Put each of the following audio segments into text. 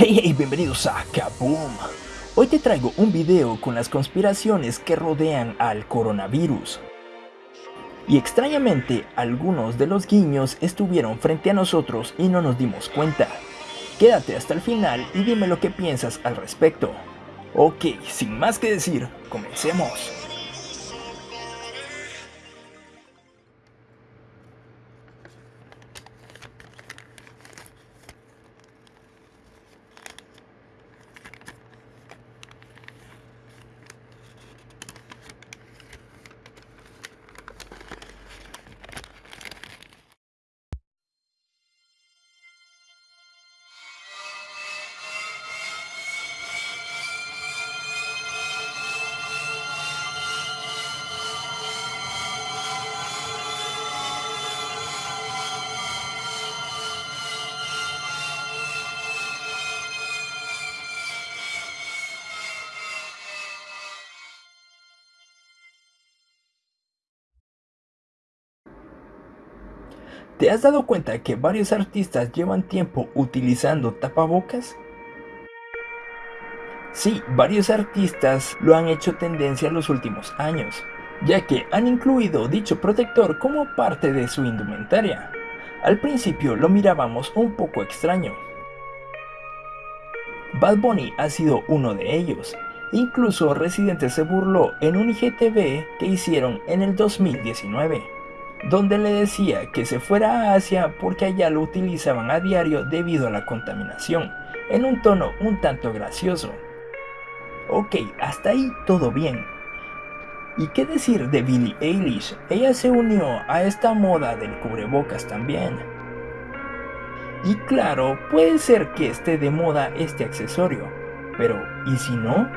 Hey hey, bienvenidos a Kaboom. Hoy te traigo un video con las conspiraciones que rodean al coronavirus. Y extrañamente, algunos de los guiños estuvieron frente a nosotros y no nos dimos cuenta. Quédate hasta el final y dime lo que piensas al respecto. Ok, sin más que decir, comencemos. ¿Te has dado cuenta que varios artistas llevan tiempo utilizando tapabocas? Sí, varios artistas lo han hecho tendencia en los últimos años, ya que han incluido dicho protector como parte de su indumentaria. Al principio lo mirábamos un poco extraño. Bad Bunny ha sido uno de ellos, incluso Residente se burló en un IGTV que hicieron en el 2019 donde le decía que se fuera a Asia porque allá lo utilizaban a diario debido a la contaminación, en un tono un tanto gracioso. Ok, hasta ahí todo bien. ¿Y qué decir de Billie Eilish? Ella se unió a esta moda del cubrebocas también. Y claro, puede ser que esté de moda este accesorio, pero ¿y si no?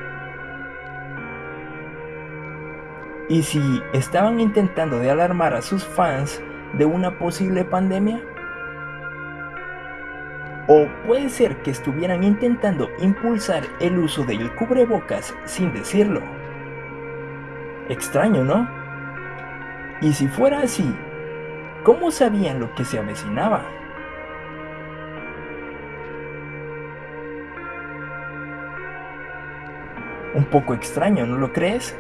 ¿Y si estaban intentando de alarmar a sus fans de una posible pandemia? O puede ser que estuvieran intentando impulsar el uso del cubrebocas sin decirlo. Extraño, ¿no? Y si fuera así, ¿cómo sabían lo que se avecinaba? Un poco extraño, ¿no lo crees?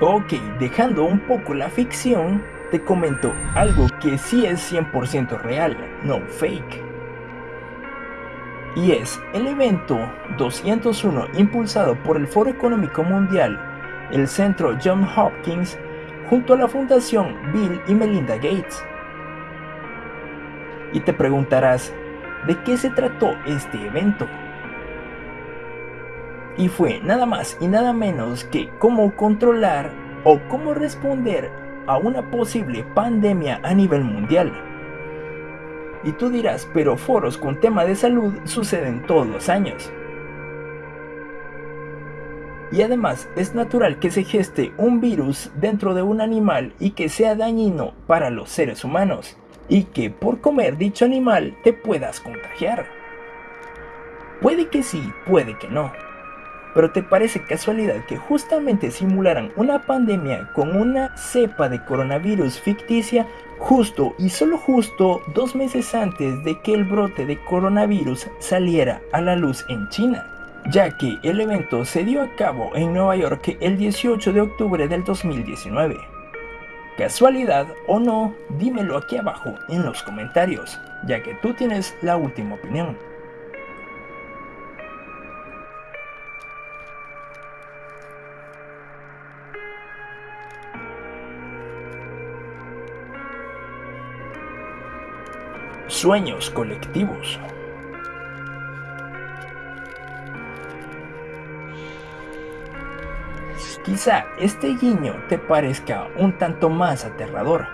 Ok, dejando un poco la ficción, te comento algo que sí es 100% real, no fake. Y es el evento 201 impulsado por el Foro Económico Mundial, el Centro John Hopkins, junto a la Fundación Bill y Melinda Gates. Y te preguntarás, ¿de qué se trató este evento? Y fue nada más y nada menos que cómo controlar o cómo responder a una posible pandemia a nivel mundial. Y tú dirás, pero foros con tema de salud suceden todos los años. Y además es natural que se geste un virus dentro de un animal y que sea dañino para los seres humanos. Y que por comer dicho animal te puedas contagiar. Puede que sí, puede que no. Pero ¿te parece casualidad que justamente simularan una pandemia con una cepa de coronavirus ficticia justo y solo justo dos meses antes de que el brote de coronavirus saliera a la luz en China? Ya que el evento se dio a cabo en Nueva York el 18 de octubre del 2019. ¿Casualidad o no? Dímelo aquí abajo en los comentarios, ya que tú tienes la última opinión. Sueños colectivos. Quizá este guiño te parezca un tanto más aterrador,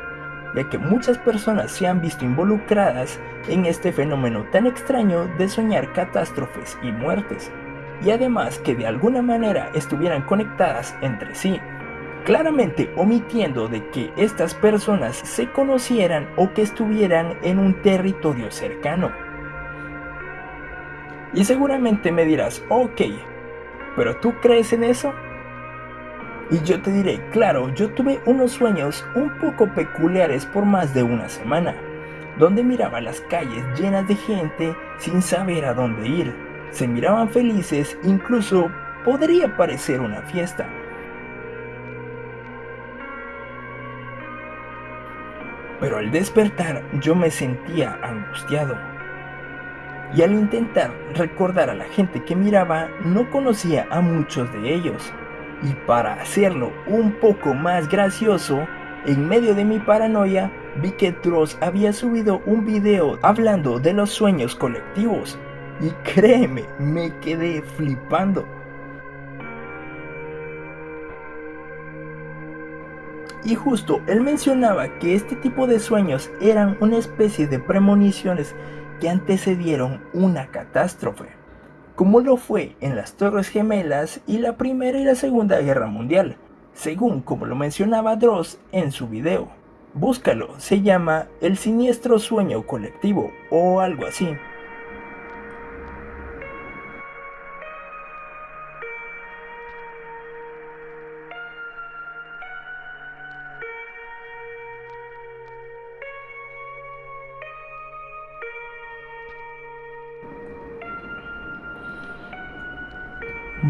ya que muchas personas se han visto involucradas en este fenómeno tan extraño de soñar catástrofes y muertes, y además que de alguna manera estuvieran conectadas entre sí claramente omitiendo de que estas personas se conocieran o que estuvieran en un territorio cercano. Y seguramente me dirás, ok, ¿pero tú crees en eso? Y yo te diré, claro, yo tuve unos sueños un poco peculiares por más de una semana, donde miraba las calles llenas de gente sin saber a dónde ir. Se miraban felices, incluso podría parecer una fiesta. Pero al despertar yo me sentía angustiado. Y al intentar recordar a la gente que miraba, no conocía a muchos de ellos. Y para hacerlo un poco más gracioso, en medio de mi paranoia, vi que Dross había subido un video hablando de los sueños colectivos. Y créeme, me quedé flipando. Y justo él mencionaba que este tipo de sueños eran una especie de premoniciones que antecedieron una catástrofe, como lo fue en las Torres Gemelas y la Primera y la Segunda Guerra Mundial, según como lo mencionaba Dross en su video. Búscalo, se llama El siniestro sueño colectivo o algo así.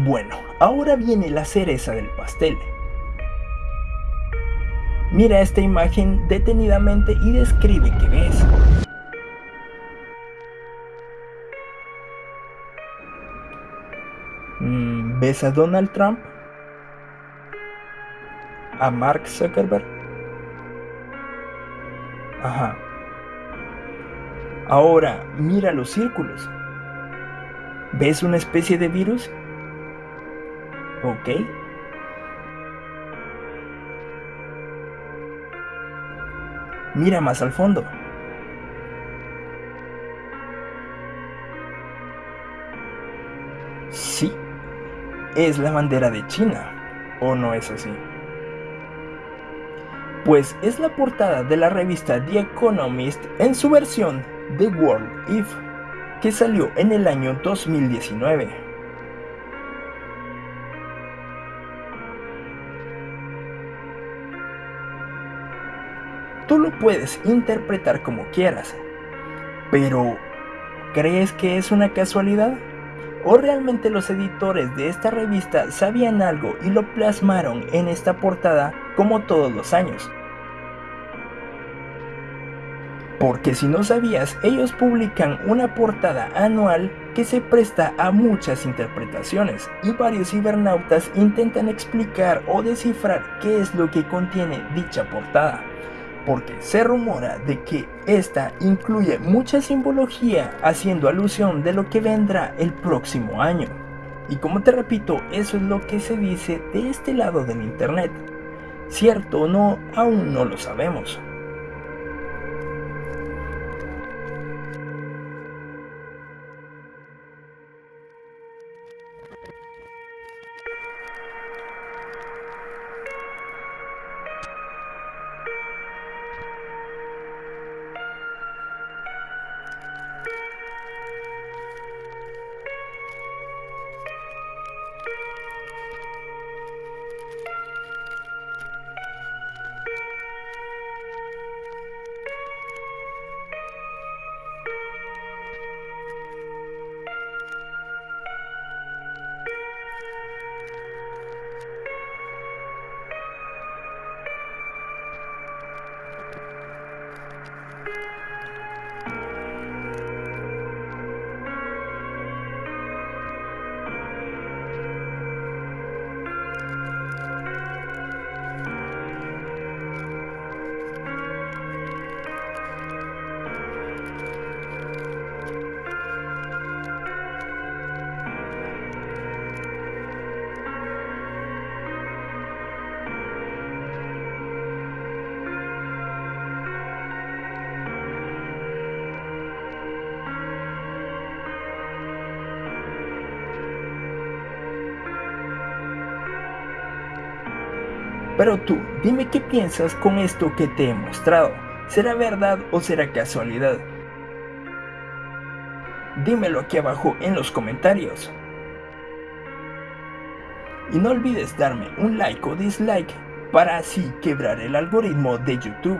Bueno, ahora viene la cereza del pastel. Mira esta imagen detenidamente y describe qué ves. Mm, ¿Ves a Donald Trump? ¿A Mark Zuckerberg? Ajá. Ahora, mira los círculos. ¿Ves una especie de virus? Ok. Mira más al fondo. Sí, es la bandera de China, ¿o no es así? Pues es la portada de la revista The Economist en su versión The World If, que salió en el año 2019. Tú lo puedes interpretar como quieras, pero ¿crees que es una casualidad? ¿O realmente los editores de esta revista sabían algo y lo plasmaron en esta portada como todos los años? Porque si no sabías, ellos publican una portada anual que se presta a muchas interpretaciones y varios cibernautas intentan explicar o descifrar qué es lo que contiene dicha portada porque se rumora de que esta incluye mucha simbología haciendo alusión de lo que vendrá el próximo año. Y como te repito, eso es lo que se dice de este lado del internet. Cierto o no, aún no lo sabemos. Pero tú, dime qué piensas con esto que te he mostrado. ¿Será verdad o será casualidad? Dímelo aquí abajo en los comentarios. Y no olvides darme un like o dislike para así quebrar el algoritmo de YouTube.